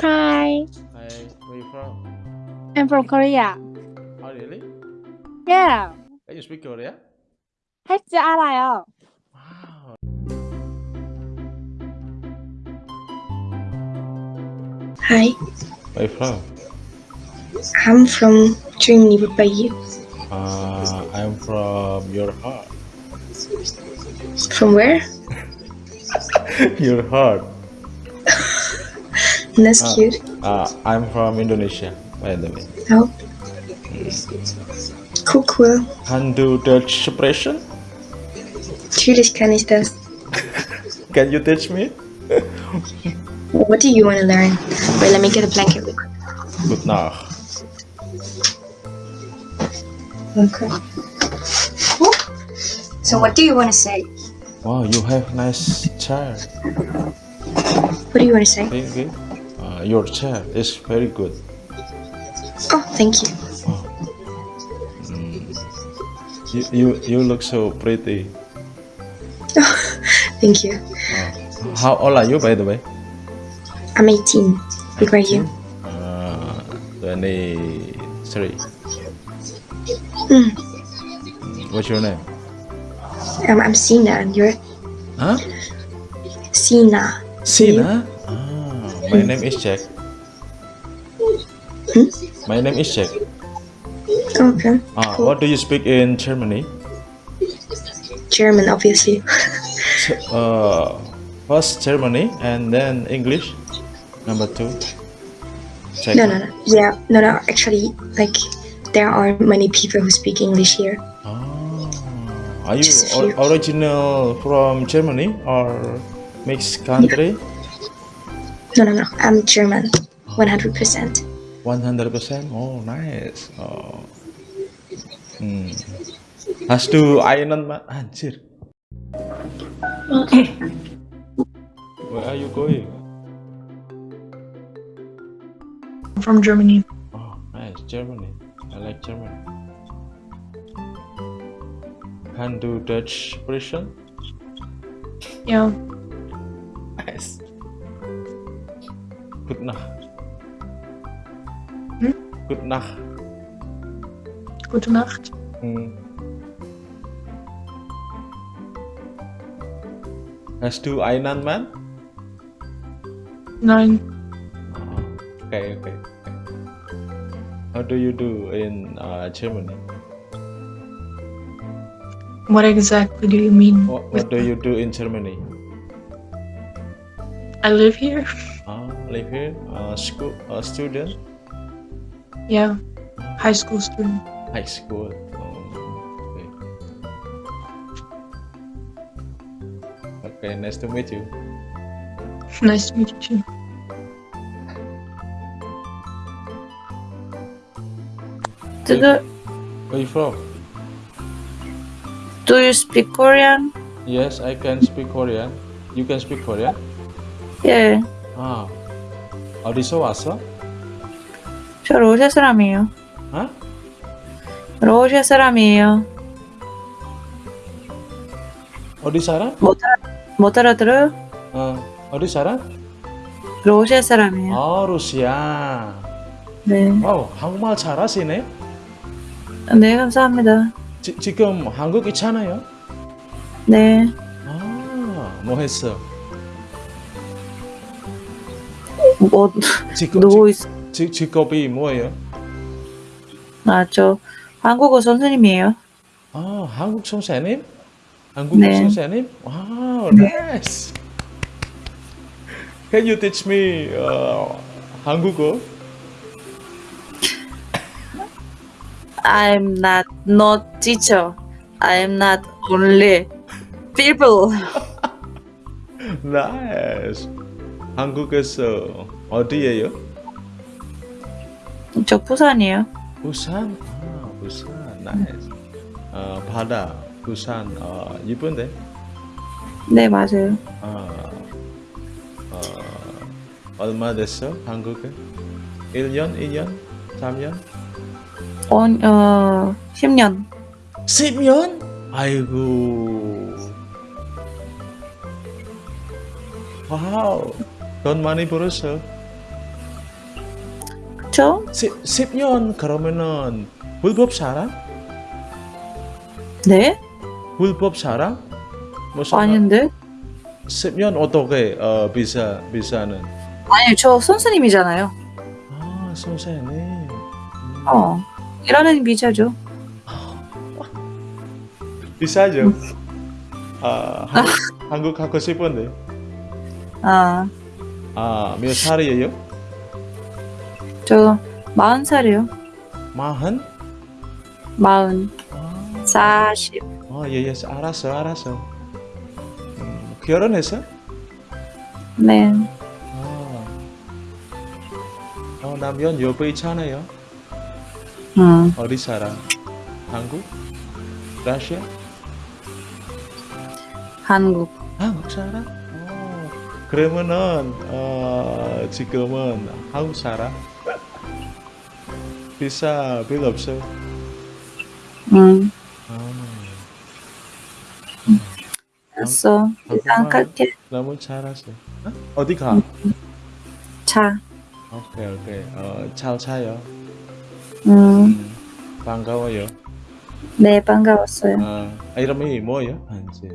Hi, Hi, where you from? I'm from Korea. Oh, really? Yeah. Can you speak Korea? 할 줄 알아요. Wow. Hi, Where you from? I'm from Germany. What about you? Uh, I'm from your heart. From where? your heart. That's Ah. cute. Uh, I'm from Indonesia, by the way. Oh. Cool, cool. Can do Dutch expression? Natürlich kann ich das. Can you teach me? What do you want to learn? Wait, let me get a blanket real quick. Good Nacht. Okay. Cool. So what do you want to say? Wow, you have nice chair. What do you want to say? Thank you. Your chair is very good. Oh, thank you. You, you, you look so pretty. Oh, Thank you. How old are you, by the way? I'm 18. What about you? Uh, 23. Mm. What's your name? Um, I'm Sina, and you're Huh? Sina. Sina? My name is Jack. Hmm? My name is Jack. Okay. Ah, Cool. what do you speak in Germany? German, obviously. Ch- Uh, first Germany and then English. Number two. Czech. no, no, no. Yeah, no, no. Actually, like, there are many people who speak English here. Ah, are you or- original from Germany or mixed country? No, no, no. I'm German. 100%. 100%? Oh, nice. Oh. Hmm. Has to iron man. Anjir. Okay. Where are you going? from Germany. Oh, nice. Germany. I like Germany. Can do Dutch expression? Yeah. Nice. Good Nacht. Hmm? Good Nacht. Gute Nacht. Hmm. Has to Einan man? Nein. Okay, okay. okay. How do you do in uh, Germany? What exactly do you mean? What, what do you do in Germany? I live here. Ah, live here, uh, school, uh, student, Yeah. High school student. high school. Oh, okay. Okay, nice to meet you. Nice to meet you too. Do, do, Where you from? do you speak Korean? Yes, I can speak Korean. You can speak Korean? 예, 아, 어디서 왔어? 저 러시아 사람이에요. 어? 러시아 사람이에요. 어디 살아? 못, 알아, 못 알아들어요? 어, 어디 살아? 러시아 사람이에요. 아, 러시아. 네. 와우, 한국말 잘하시네. 네, 감사합니다. 지, 지금 한국 있잖아요. 네. 아, 뭐 했어? 뭐, 지금 누구 있, 지, 직업이 뭐예요? 아, 저, 한국어 선생님이에요. 아, 한국 선생님? 한국 네. 선생님? 와우, nice. Can you teach me uh, 한국어? I'm not, not teacher. I'm not only people. Nice. 한국에서 어디예요? 저 부산이에요. 부산. 아, 부산. Nice. 어, 바다. 부산. 어, 이쁜데? 네, 맞아요. 아, 어, 얼마 됐어? 한국에? 1년? 2년? 3년? 어, 어, 10년. 10년? 아이고. 와우. 돈 많이 벌었어. 그쵸? 10, 10년 그러면은 불법 살아? 네? 불법 살아? 무슨 아닌데? 10년 어떻게 어, 비자 비자는? 아니 저 선생님이잖아요. 아 선생님. 음. 어 일하는 비자죠. 비싸죠? 아 한국, 한국 가고 싶은데. 아, 아 몇 살이에요? 저 마흔 살이요. 마흔? 마흔, 아, 사십. 아 예, 예, 알았어, 알았어. 음, 결혼했어? 네. 아, 어, 남편 옆에 있잖아요. 음, 어디 살아? 한국? 러시아? 한국. 한국 살아? 어, 그러면은 어, 지금은 한국 살아? 비싸 별로 없어. 음, 아, 알았어. 일단 갈게. 너무 잘했어. 어? 어디 가? 차. 오케이 오케이. 어, 잘 차요. 음, 음, 반가워요. 네 반가웠어요. 아, 이름이 뭐예요? 한지.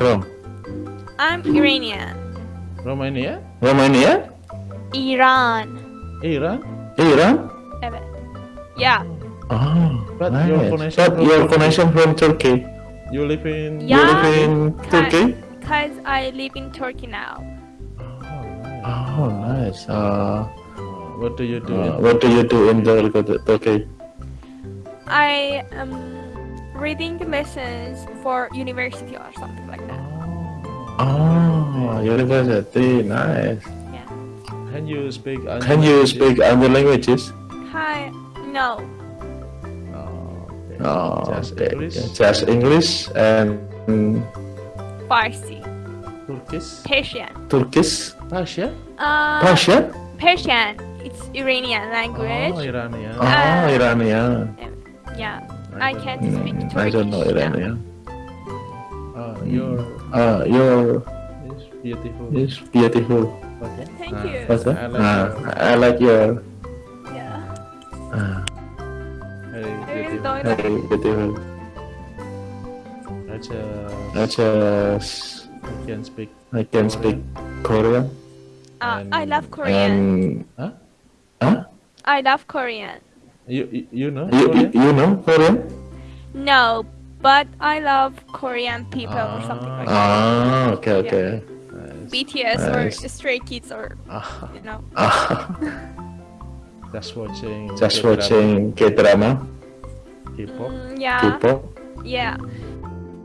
From? I'm Iranian. Romania? Romania? Iran. Iran? Iran? Evet. Yeah. Oh, But nice. your connection But from your Turkey. connection from Turkey. You live in? You Yeah. live in Turkey? Because I live in Turkey now. Oh, nice. Uh. What do you do? uh, what do you do in Tur- Turkey? I am reading the lessons for university or something like that. Oh, university. Nice. Yeah. Can you speak? other Can you languages? speak other languages? Hi. No. Oh, okay. Oh, Just. English? Just English and Farsi. Turkish? Persian. Turkish. Persia? Uh, Persian? Persian. It's Iranian language. Oh, Iranian. Oh, Uh, Iranian. Yeah. I can't speak Mm, Turkish. I don't know now. Iranian. Oh, your Uh, your is beautiful. is beautiful. Okay. Thank Ah, you. What's that? I like Uh, your- I like your Yeah. uh, Very beautiful. very beautiful. I just, I just I can speak. I can speak Korean Uh, I love Korean. and Huh? huh? I love Korean. You you, you know You, you, Korean? you know Korean? No, but I love Korean people or something like that. Ah, okay, okay. Nice. BTS nice. or Stray Kids or Ah, you know. Ah, just watching. just watching K-drama, K-pop. Mm, yeah, K-pop. yeah.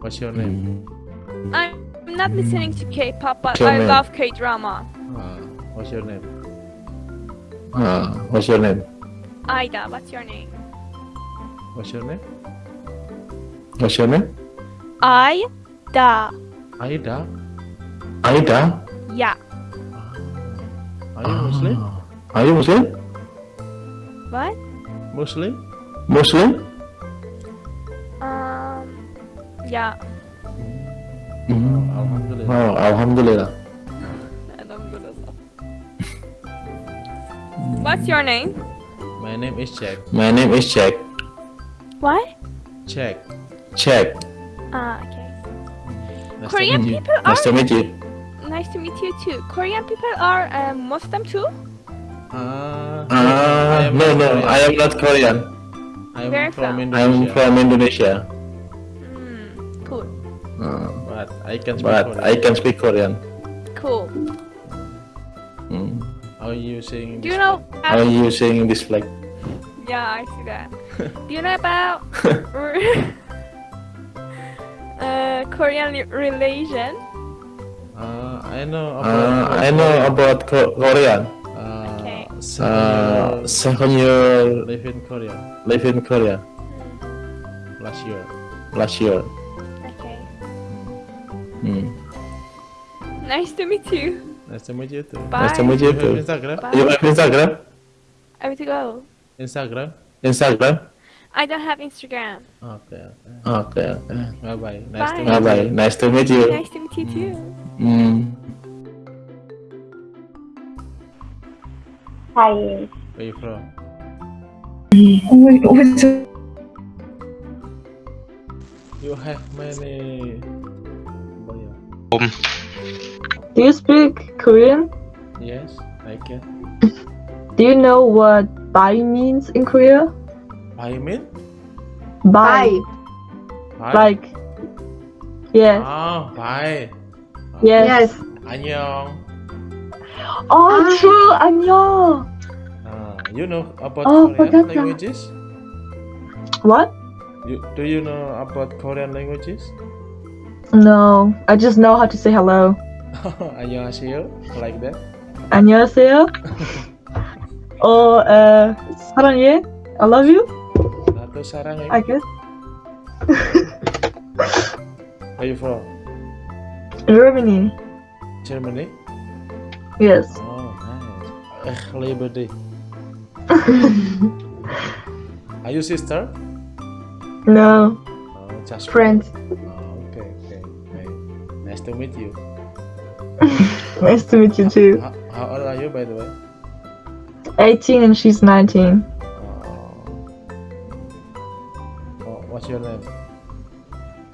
What's your name? Mm. I'm not listening to K-pop, but Your I name? love K-drama. Ah, what's your name? Ah, what's your name? Aida, what's your name? What's your name? What's your name? Aida. Aida. Aida. Yeah. Are you Muslim? Ah. Are you Muslim? What? Muslim? Muslim? Um. Yeah. Mm. Alhamdulillah. Oh, Alhamdulillah. What's your name? My name is Jack. My name is Jack. What? Jack. Jack. Ah, okay. Nice to Korean meet you. people are Nice to meet you. nice to meet you too. Korean people are uh, Muslim too. Ah, Ah, am no, no, Korean. I am not Korean. I Where am from from? Indonesia. I'm from Indonesia, Hmm. Cool. Uh, But I can speak but Korean. I can speak Korean. Cool. Mm. How are you saying? Do you know? How are you saying this flag? Yeah, I see that. Do you know about uh, Korean li- religion? Uh, I know about. Uh, I know about Ko- Korean. Uh, Okay. seven Uh, year seven year live in Korea live in Korea last year. last year. Okay. Hmm. Nice to meet you. Nice to meet you too. Bye. Nice to meet You you have too. Instagram? Bye. You have Instagram? I have to go. Instagram? Instagram? I don't have Instagram. Okay, okay. Okay, okay. Bye bye. Nice to Bye. meet Bye bye. Nice to meet you. Nice to meet you too. Hmm. Hi. Where you from? You have many. Boy, Do you speak Korean? Yes, I can. Do you know what bye means in Korea? I mean? Bye. Hi. Like, yes, Ah, bye. yes. 안녕. Oh, true. 안녕. Ah, you know about Oh, Korean forgot that. languages? What? You, do you know about Korean languages? No, I just know how to say hello. 안녕하세요. Like that. 안녕하세요. or uh, 사랑해. I love you. 나도 사랑해. I guess. Where you from? Germany. Germany? Yes. Oh, nice. Ich liebe dich. Are you sister? No. Oh, just Friends. Oh, okay, okay, okay. Nice to meet you. Nice to meet you too. How, how old are you, by the way? 18 and she's 19. Oh. Oh, what's your name?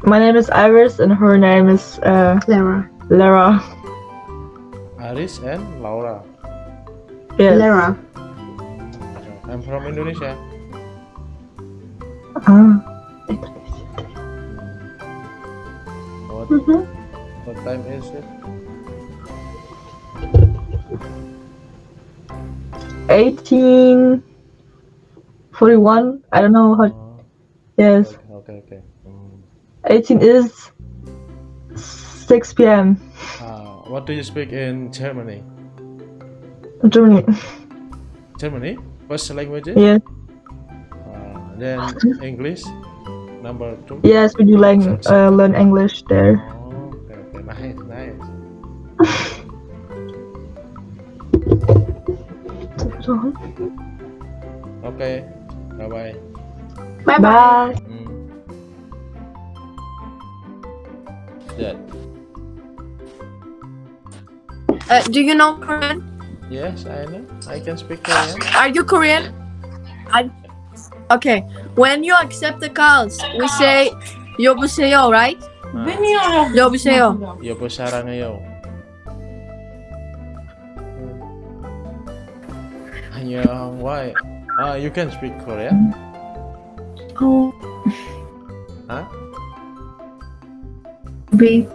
My name is Iris and her name is uh, Lara. Lara. Aris and Laura. Yes. Lara. I'm from Indonesia. Ah. What, Mhm. what time is it? 18 41 i don't know how Oh, yes okay, okay, okay. Mm. 18 is 6 p.m Uh, what do you speak in Germany? germany Germany? First language? yes Uh, then English? Number two? yes we do like uh, learn english there Oh, okay, okay. Nice, nice. Okay. Bye bye. Bye bye. bye Mm. That. Uh, do you know Korean? Yes, I know. I can speak Korean. Are you Korean? I. Okay. When you accept the calls, we say 여보세요, right? Ah, 여보세요. 여보 사랑해요. 안녕. Why? Ah, you can speak Korean? Oh, Huh? be.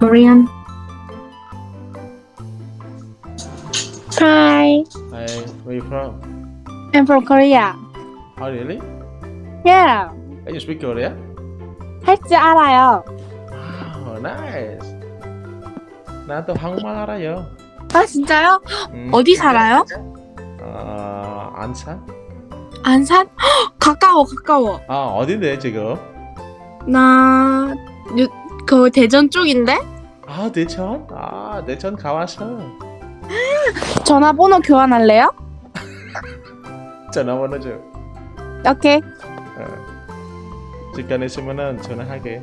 Korean. Hi, Hi, where you from? I'm from Korea. Oh, really? Yeah, Can you speak Korean? 할 줄 알아요. Oh, nice. 나도 한국말 알아요. 아 진짜요? 음, 어디 살아요? 아, 안산? 안산? 헉, 가까워 가까워. 아, 어딘데 지금? 나 유, 그 대전 쪽인데 아, 대천? 아, 대천 가왔어. 전화번호 교환할래요? 전화번호 줘. 오케이. 어. 시간 있으면은 전화할게.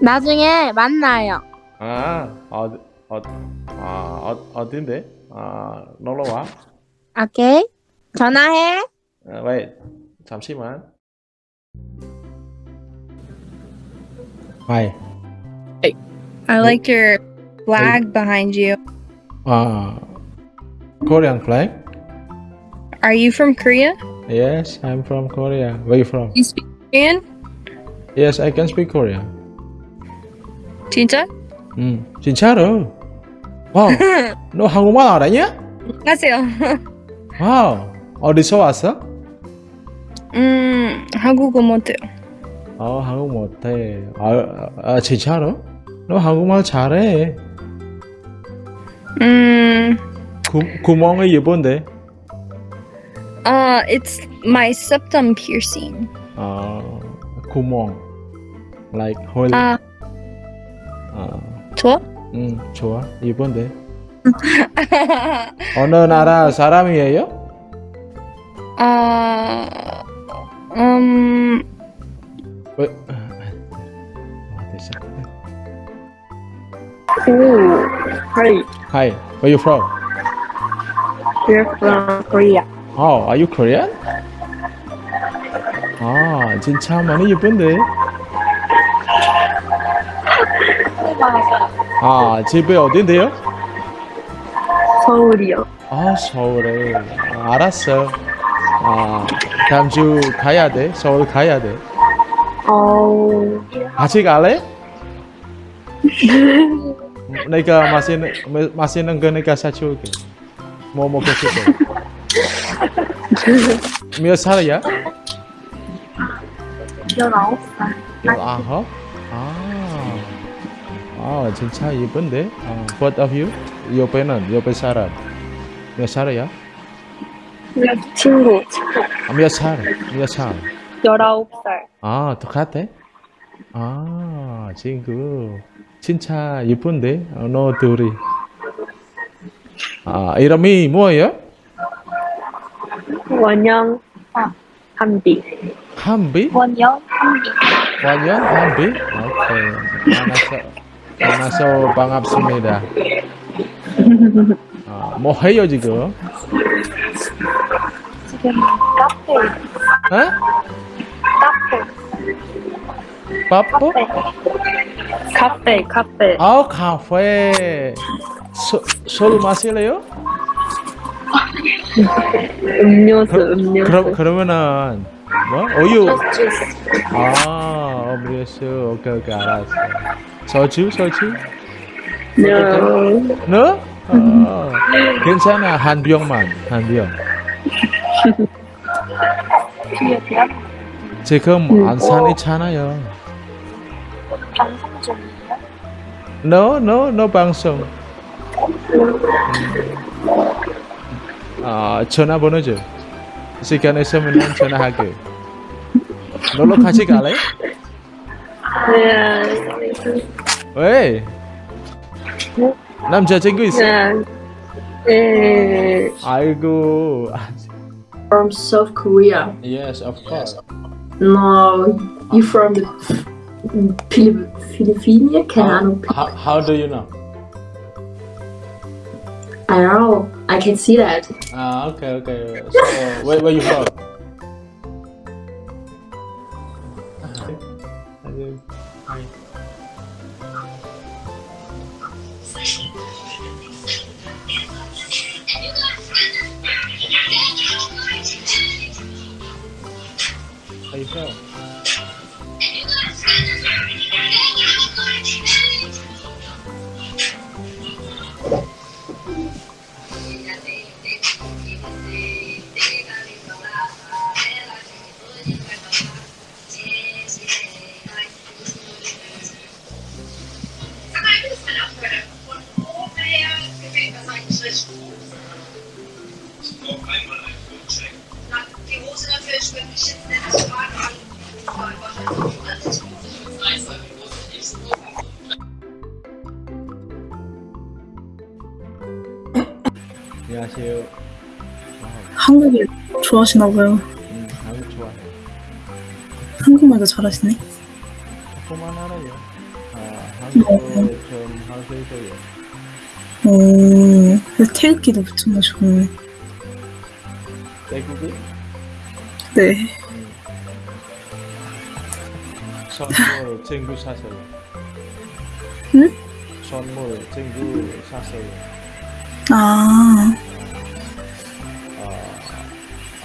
나중에 만나요. 아, 어, 어, 아, 어, 어딘데? 아, 놀러 와. 오케이. 전화해. 아, wait, 잠시만. Hi. I like your flag behind you. Uh, Korean flag? Are you from Korea? Yes, I'm from Korea. Where you from? You speak Korean? Yes, I can speak Korean. 진짜? 음, 진짜로? 와우, 너 한국말 알아냐? 안녕하세요. 와우, 어디서 왔어? 음, 한국어 못해요. 아, 한국 못해. 아, 아, 진짜로? 너 한국말 잘해. 음, 구, 구멍이 예쁜데. uh, it's my septum piercing. 어, 구멍 like hole 아, 어, 좋아? 음, 좋아 이쁜데 어느 나라 사람이에요? 아, 음, 왜? 아, 됐어. Ooh, hi. Hi, where you from? We're from Korea. Oh, are you Korean? 아, 진짜 많이 예쁜데. 아, 집이 어딘데요? 서울이요. 아, 서울에. 아, 알았어. 아, 다음 주 가야 돼. 서울 가야 돼. 어, 같이 갈래? 내가 맛있는 마- 맛있는 거 내가 사줄게. 뭐 먹고 싶어? 몇 살이야? 19살. 열아홉? 아, 아 진짜 예쁜데? 아, both of you? 옆에는 옆에 사람 몇 살이야? 친구. 아, 몇 살? 몇 살? 19살. 아 똑같아? 아 친구 진짜 예쁜데? 어, 너 둘이 아 이름이 뭐예요? 원영. 아, 한비. 한비? 원영 한비. 완전 한비? 오케이 만나서 만나서 반갑습니다 아, 뭐 해요 지금? 지금 카페. 어? 카페. 바빠? 카페. 카페. 아 카페 술, 술 마실래요? 음료수, 음료수. 그럼 그러면은 뭐 우유 아 음료수 오케이 오케이 알았어 소주 소주 No. 너? 어, 괜찮아 한 병만 한 병. 지금 안산이잖아요. 방송 중이에요? No no no 방송. 아 전화번호 줘. 시간 있으면 전화할게. 놀러 같이 갈래? 네. 왜? 남자친구 있어? 네. 네. 아이고. From South Korea. Yes, of course. No, you from the Philip Philippines? Keine Ahnung. How, how do you know? I don't know. I can see that. Ah, okay, okay. So, where, where you from? 좋아하시나 봐요. 음, 한국 좋아해. 한국말도 잘하시네. 조금만 알아요. 아, 한국어 좀 할수 있어요. 오, 근데 태극기도 좋네. 태국이? 네. 선물 친구 사세요. 응? 선물 친구 사세요. 아, 아,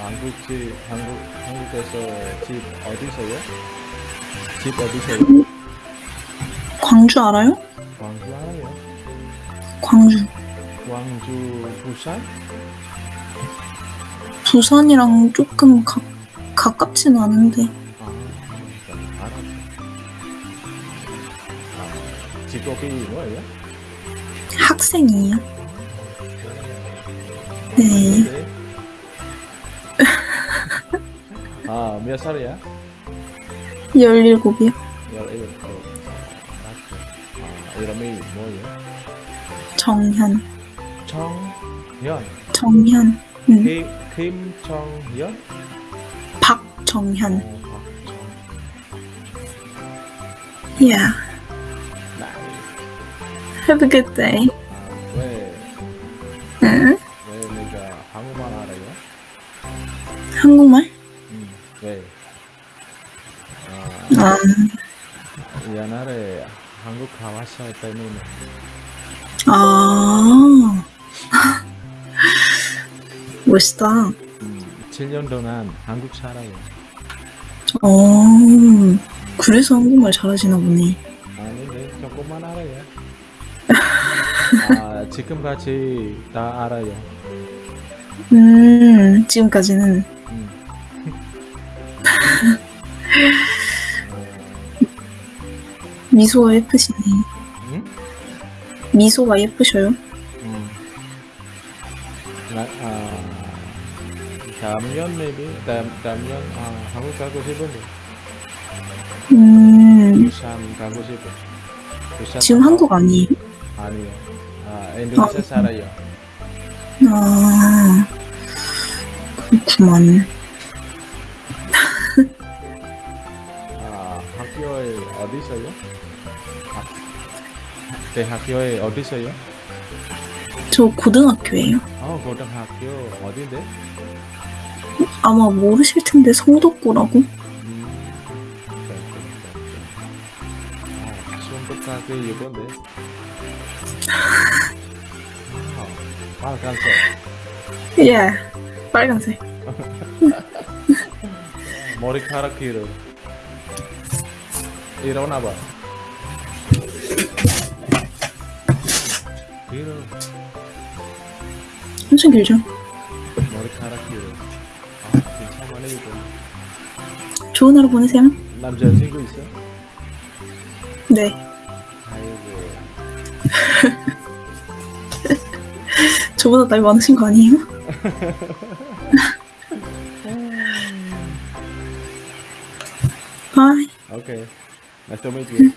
한국 집, 한국, 한국에서 집 어디서요? 집 어디서요? 광주 알아요? 광주 알아요? 광주. 광주, 부산? 부산이랑 조금 가, 가깝진 않은데. 아, 알았어. 아, 직업이 뭐예요? 학생이에요. 네. 아, 몇 살이야? 열일곱이요. 17. 맞죠. 아, 이름이 뭐예요? 정현. 정현. 정현. 응. 김, 김정현? 박정현. 어, 박정. Yeah. Have a good day. 아, 왜, 응? 왜 내가 한국말 알아요? 한국말? 음, 왜? 아, 아, 옛날에 때문에. 아. 멋있다. 음, 7년 동안 한국 살아요. 어. 그래서 한국말 잘하시나 보네. 아닌데 조금만 알아요. 아, 지금까지 다 알아요. 음, 지금까지는. 미소가 예쁘시네. 응? 미소가 예쁘셔요. 음. 나, 아, 다음년 maybe 다음 다음년 아, 한국 가고 싶은데 음, 부산 가고 싶어. 부산 지금 가고- 한국 아니에요? 아니요. 아, 인도네시아 살아요. 아, 그렇구만. 대학교에 어디서요? 저 고등학교예요. 어, 고등학교 어딘데? 아마 모르실 텐데 성덕고라고? 음, 아, 손톱깎이 이건데. 아, 빨간색. 예, 빨간색. 머리카락 길어. 일어나 봐. 길어. 엄청 길죠? 머리카락 길어. 아, 괜찮네 이거. 좋은 하루 보내세요. 남자친구 있어? 네. 아이고. 저보다 나이 많으신 거 아니에요? 바이. Okay. Nice to meet you.